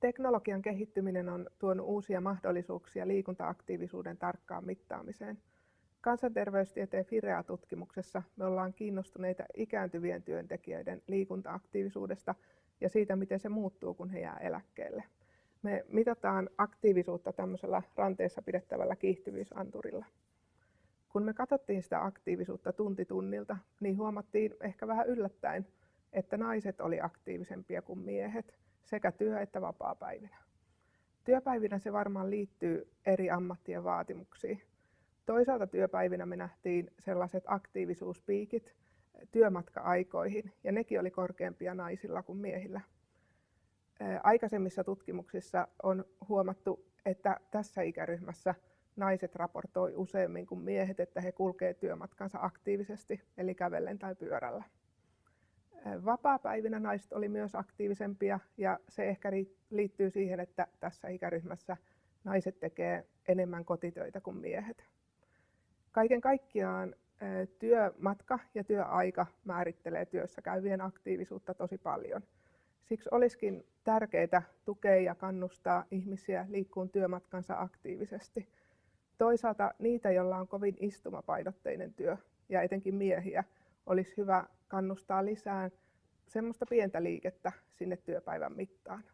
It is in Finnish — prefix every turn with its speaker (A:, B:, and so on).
A: Teknologian kehittyminen on tuonut uusia mahdollisuuksia liikuntaaktiivisuuden tarkkaan mittaamiseen. Kansanterveystieteen FIREA-tutkimuksessa me ollaan kiinnostuneita ikääntyvien työntekijöiden liikuntaaktiivisuudesta ja siitä, miten se muuttuu, kun he jää eläkkeelle. Me mitataan aktiivisuutta tämmöisellä ranteessa pidettävällä kiihtyvyysanturilla. Kun me katsottiin sitä aktiivisuutta tunti tunnilta, niin huomattiin ehkä vähän yllättäen, että naiset oli aktiivisempia kuin miehet sekä työ- että vapaa-päivinä. Työpäivinä se varmaan liittyy eri ammattien vaatimuksiin. Toisaalta työpäivinä me nähtiin sellaiset aktiivisuuspiikit työmatka-aikoihin, ja nekin oli korkeampia naisilla kuin miehillä. Aikaisemmissa tutkimuksissa on huomattu, että tässä ikäryhmässä naiset raportoi useammin kuin miehet, että he kulkevat työmatkansa aktiivisesti, eli kävellen tai pyörällä. Vapaapäivinä naiset oli myös aktiivisempia ja se ehkä liittyy siihen, että tässä ikäryhmässä naiset tekee enemmän kotitöitä kuin miehet. Kaiken kaikkiaan työmatka ja työaika määrittelee työssä käyvien aktiivisuutta tosi paljon. Siksi olisikin tärkeää tukea ja kannustaa ihmisiä liikkuun työmatkansa aktiivisesti. Toisaalta niitä, joilla on kovin istumapainotteinen työ ja etenkin miehiä, olisi hyvä kannustaa lisää semmoista pientä liikettä sinne työpäivän mittaan.